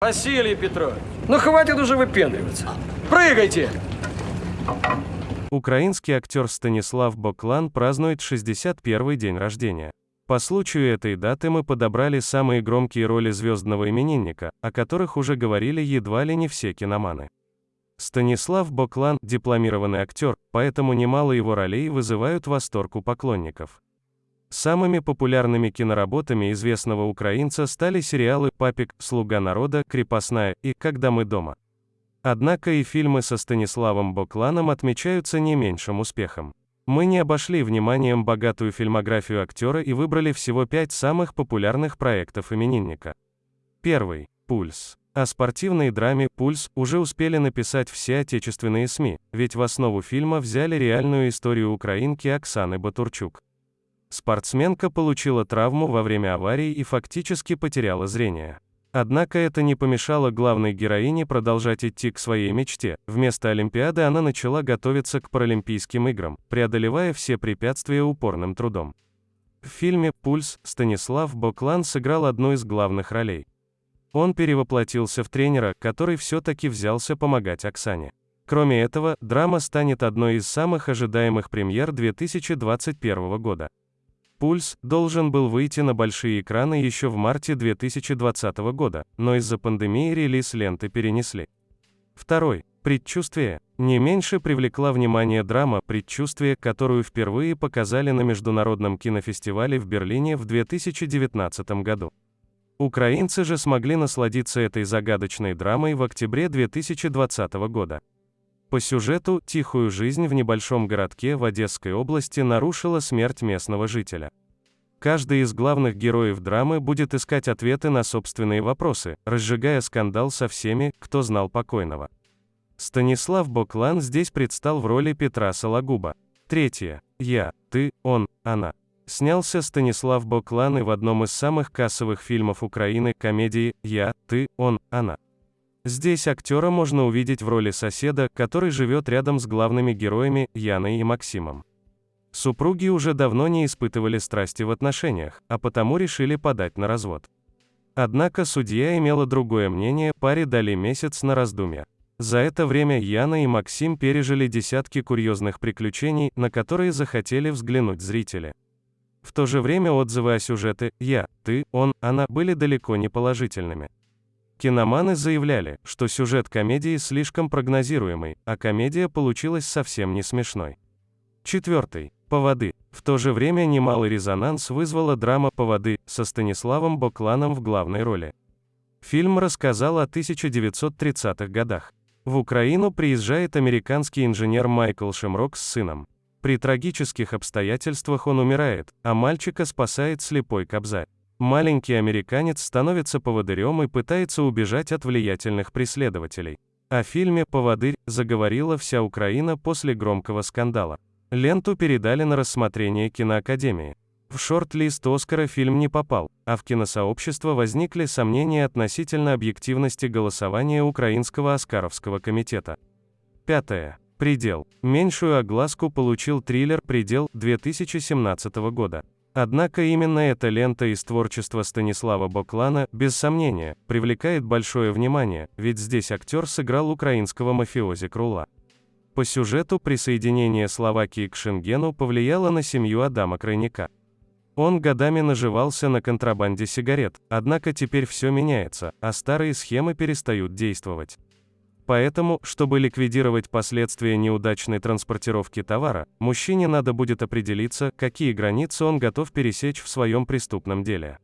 Василий Петрович, ну хватит уже выпендриваться. Прыгайте! Украинский актер Станислав Боклан празднует 61-й день рождения. По случаю этой даты мы подобрали самые громкие роли звездного именинника, о которых уже говорили едва ли не все киноманы. Станислав Боклан – дипломированный актер, поэтому немало его ролей вызывают восторг у поклонников. Самыми популярными киноработами известного украинца стали сериалы «Папик», «Слуга народа», «Крепостная» и «Когда мы дома». Однако и фильмы со Станиславом Бокланом отмечаются не меньшим успехом. Мы не обошли вниманием богатую фильмографию актера и выбрали всего пять самых популярных проектов именинника. Первый. «Пульс». О спортивной драме «Пульс» уже успели написать все отечественные СМИ, ведь в основу фильма взяли реальную историю украинки Оксаны Батурчук. Спортсменка получила травму во время аварии и фактически потеряла зрение. Однако это не помешало главной героине продолжать идти к своей мечте. Вместо Олимпиады она начала готовиться к Паралимпийским играм, преодолевая все препятствия упорным трудом. В фильме «Пульс» Станислав Боклан сыграл одну из главных ролей. Он перевоплотился в тренера, который все-таки взялся помогать Оксане. Кроме этого, драма станет одной из самых ожидаемых премьер 2021 года. «Пульс» должен был выйти на большие экраны еще в марте 2020 года, но из-за пандемии релиз ленты перенесли. Второй. «Предчувствие» не меньше привлекла внимание драма «Предчувствие», которую впервые показали на Международном кинофестивале в Берлине в 2019 году. Украинцы же смогли насладиться этой загадочной драмой в октябре 2020 года. По сюжету, тихую жизнь в небольшом городке в Одесской области нарушила смерть местного жителя. Каждый из главных героев драмы будет искать ответы на собственные вопросы, разжигая скандал со всеми, кто знал покойного. Станислав Боклан здесь предстал в роли Петра Сологуба. Третье. Я, ты, он, она. Снялся Станислав Боклан и в одном из самых кассовых фильмов Украины комедии «Я, ты, он, она». Здесь актера можно увидеть в роли соседа, который живет рядом с главными героями, Яной и Максимом. Супруги уже давно не испытывали страсти в отношениях, а потому решили подать на развод. Однако судья имела другое мнение, паре дали месяц на раздумья. За это время Яна и Максим пережили десятки курьезных приключений, на которые захотели взглянуть зрители. В то же время отзывы о сюжете «я», «ты», «он», «она» были далеко не положительными. Киноманы заявляли, что сюжет комедии слишком прогнозируемый, а комедия получилась совсем не смешной. Четвертый. Поводы. В то же время немалый резонанс вызвала драма «Поводы» со Станиславом Бокланом в главной роли. Фильм рассказал о 1930-х годах. В Украину приезжает американский инженер Майкл Шемрок с сыном. При трагических обстоятельствах он умирает, а мальчика спасает слепой Кобзарь. Маленький американец становится поводырем и пытается убежать от влиятельных преследователей. О фильме «Поводырь» заговорила вся Украина после громкого скандала. Ленту передали на рассмотрение киноакадемии. В шорт-лист Оскара фильм не попал, а в киносообщество возникли сомнения относительно объективности голосования Украинского Оскаровского комитета. Пятое. Предел. Меньшую огласку получил триллер «Предел» 2017 года. Однако именно эта лента из творчества Станислава Боклана, без сомнения, привлекает большое внимание, ведь здесь актер сыграл украинского мафиози Крула. По сюжету присоединение Словакии к Шенгену повлияло на семью Адама Крайника. Он годами наживался на контрабанде сигарет, однако теперь все меняется, а старые схемы перестают действовать. Поэтому, чтобы ликвидировать последствия неудачной транспортировки товара, мужчине надо будет определиться, какие границы он готов пересечь в своем преступном деле.